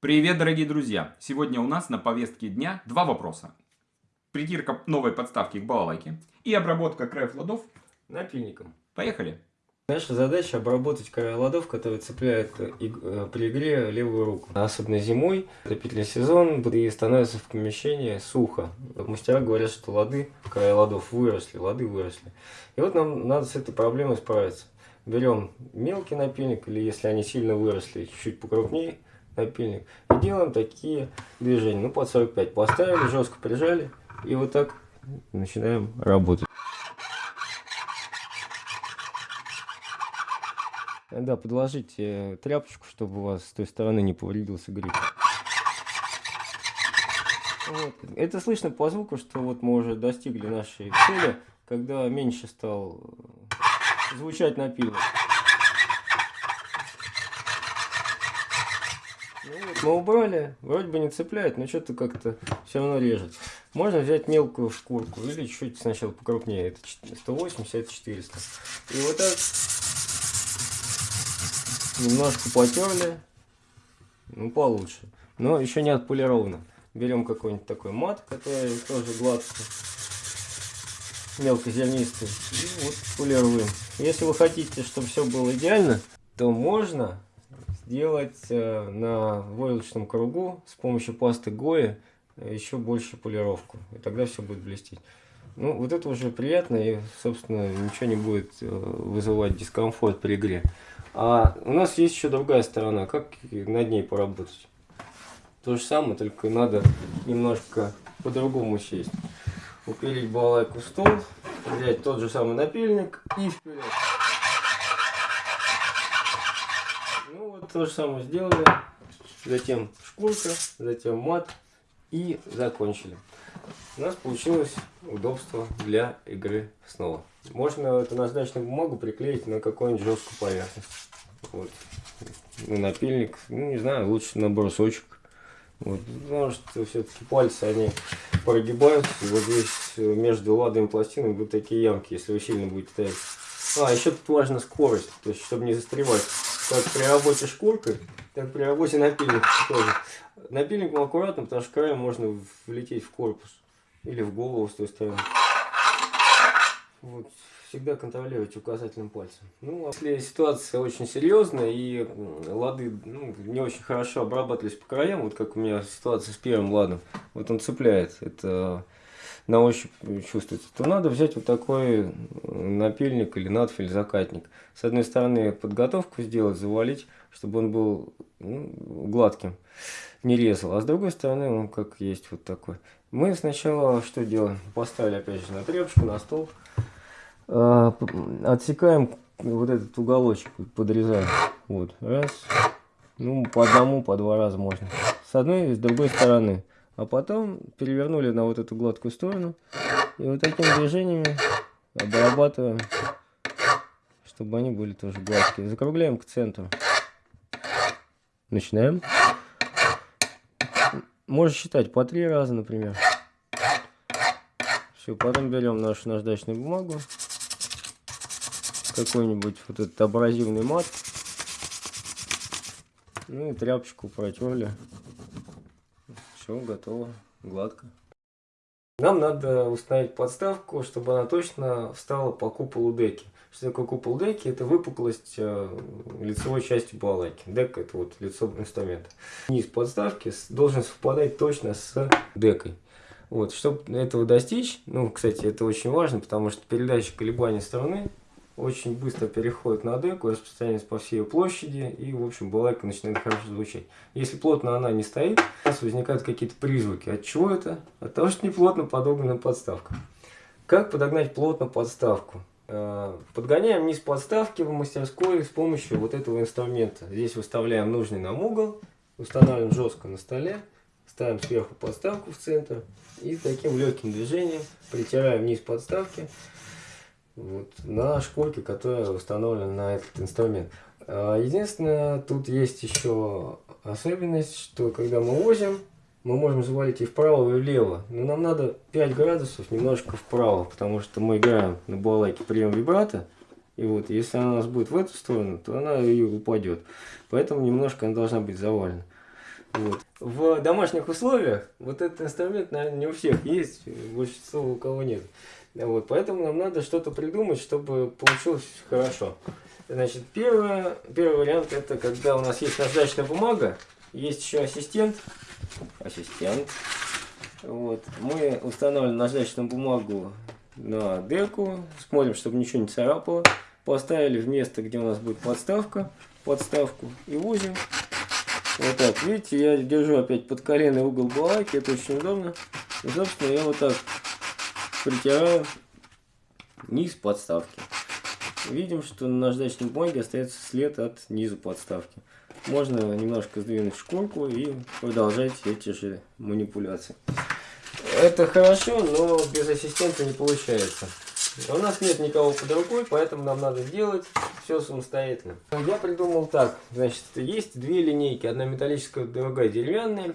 Привет, дорогие друзья! Сегодня у нас на повестке дня два вопроса. Притирка новой подставки к балалайке и обработка краев ладов напильником. Поехали! Наша задача обработать края ладов, которые цепляют э, при игре левую руку. Особенно зимой, отопительный сезон, и становится в помещении сухо. Мастера говорят, что лады, края ладов выросли, лады выросли. И вот нам надо с этой проблемой справиться. Берем мелкий напильник, или если они сильно выросли, чуть-чуть покрупнее, напильник. И делаем такие движения. Ну, под 45 поставили, жестко прижали. И вот так начинаем работать. Да, подложите тряпочку, чтобы у вас с той стороны не повредился гриб. Вот. Это слышно по звуку, что вот мы уже достигли нашей цели, когда меньше стал звучать напильник. Ну, мы убрали, вроде бы не цепляет, но что-то как-то все равно режет. Можно взять мелкую шкурку или чуть-чуть сначала покрупнее. Это 180, это 400. И вот так немножко потерли, ну получше. Но еще не отполировано. Берем какой-нибудь такой мат, который тоже гладкий, мелкозернистый, и вот полируем. Если вы хотите, чтобы все было идеально, то можно сделать э, на войлочном кругу с помощью пасты Гои еще больше полировку. И тогда все будет блестеть. Ну, вот это уже приятно и, собственно, ничего не будет э, вызывать дискомфорт при игре. А у нас есть еще другая сторона, как над ней поработать. То же самое, только надо немножко по-другому сесть. Упилить балалайку в стол, взять тот же самый напильник и вперед. То же самое сделали. Затем шкурка, затем мат и закончили. У нас получилось удобство для игры снова. Можно эту наждачную бумагу приклеить на какую-нибудь жесткую поверхность. Вот. На напильник, ну не знаю, лучше на брусочек. Вот. Потому что все-таки пальцы, они прогибаются. И вот здесь между ладами пластинами будут такие ямки, если вы сильно будете ставить. А, еще тут важна скорость, то есть, чтобы не застревать. Как при работе шкуркой, так при работе напильника тоже. Напильником аккуратно, потому что краем можно влететь в корпус. Или в голову с той стороны. Вот. Всегда контролировать указательным пальцем. Ну, а если ситуация очень серьезная и лады ну, не очень хорошо обрабатывались по краям, вот как у меня ситуация с первым ладом, вот он цепляет, это на ощупь чувствуется, то надо взять вот такой напильник или надфиль закатник. С одной стороны подготовку сделать, завалить, чтобы он был ну, гладким, не резал. А с другой стороны он как есть вот такой. Мы сначала что делаем? Поставили опять же на тряпочку, на стол. А, отсекаем вот этот уголочек, подрезаем. Вот, раз. Ну, по одному, по два раза можно. С одной и с другой стороны. А потом перевернули на вот эту гладкую сторону. И вот такими движениями обрабатываем, чтобы они были тоже гладкие. Закругляем к центру. Начинаем. Можно считать по три раза, например. Все, потом берем нашу наждачную бумагу. Какой-нибудь вот этот абразивный мат. Ну и тряпочку протерли. Все, готово, гладко. Нам надо установить подставку, чтобы она точно встала по куполу деки. Что такое купол деки? Это выпуклость э, лицевой части балалайки. Дека это вот лицо инструмента. Низ подставки должен совпадать точно с декой. Вот, чтобы этого достичь, ну, кстати, это очень важно, потому что передача колебаний стороны очень быстро переходит на деку, распространяется по всей площади, и, в общем, балайка начинает хорошо звучать. Если плотно она не стоит, у нас возникают какие-то призвуки. От чего это? От того, что неплотно подогнана подставка. Как подогнать плотно подставку? Э, подгоняем низ подставки в мастерской с помощью вот этого инструмента. Здесь выставляем нужный нам угол, устанавливаем жестко на столе, ставим сверху подставку в центр и таким легким движением притираем низ подставки вот, на шкурке, которая установлена на этот инструмент. А, единственное, тут есть еще особенность, что когда мы возим, мы можем завалить и вправо, и влево. Но нам надо 5 градусов немножко вправо, потому что мы играем на балалайке прием вибрато. И вот, если она у нас будет в эту сторону, то она и упадет. Поэтому немножко она должна быть завалена. Вот. В домашних условиях вот этот инструмент, наверное, не у всех есть, большинство у кого нет. Вот, поэтому нам надо что-то придумать, чтобы получилось хорошо. Значит, первое, первый вариант это когда у нас есть наждачная бумага, есть еще ассистент. Ассистент. Вот. Мы устанавливаем наждачную бумагу на деку, смотрим, чтобы ничего не царапало. Поставили в место, где у нас будет подставка, подставку и узим. Вот так, видите, я держу опять под коленный угол балайки, это очень удобно. И, собственно, я вот так притираю низ подставки. Видим, что на наждачной бумаге остается след от низа подставки. Можно немножко сдвинуть шкурку и продолжать эти же манипуляции. Это хорошо, но без ассистента не получается. У нас нет никого под рукой, поэтому нам надо сделать все самостоятельно. Я придумал так. Значит, есть две линейки. Одна металлическая, другая деревянная.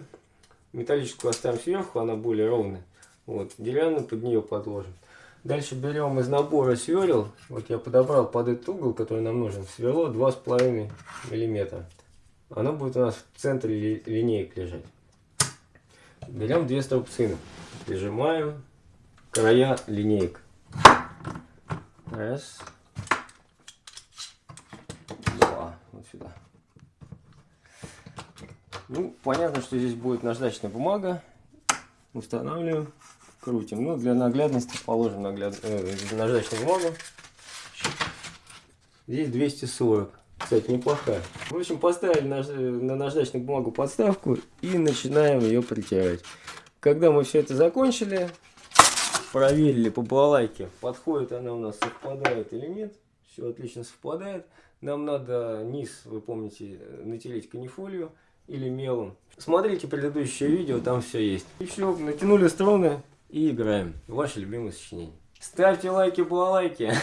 Металлическую оставим сверху, она более ровная. Вот, деревянную под нее подложим. Дальше берем из набора сверл. Вот я подобрал под этот угол, который нам нужен, сверло 2,5 миллиметра. Оно будет у нас в центре ли, линеек лежать. Берем две струбцины. Прижимаем края линеек. Раз. Два. Вот сюда. Ну, понятно, что здесь будет наждачная бумага. Устанавливаем, крутим. Ну, для наглядности положим нагляд... э, наждачную бумагу. Здесь 240. Кстати, неплохая. В общем, поставили наж... на наждачную бумагу подставку и начинаем ее притирать. Когда мы все это закончили, проверили по балалайке, подходит она у нас, совпадает или нет. Все отлично совпадает. Нам надо низ, вы помните, натереть канифолию или мелом. Смотрите предыдущее видео, там все есть. И все, натянули струны и играем. Ваше любимое сочинение. Ставьте лайки, балалайки.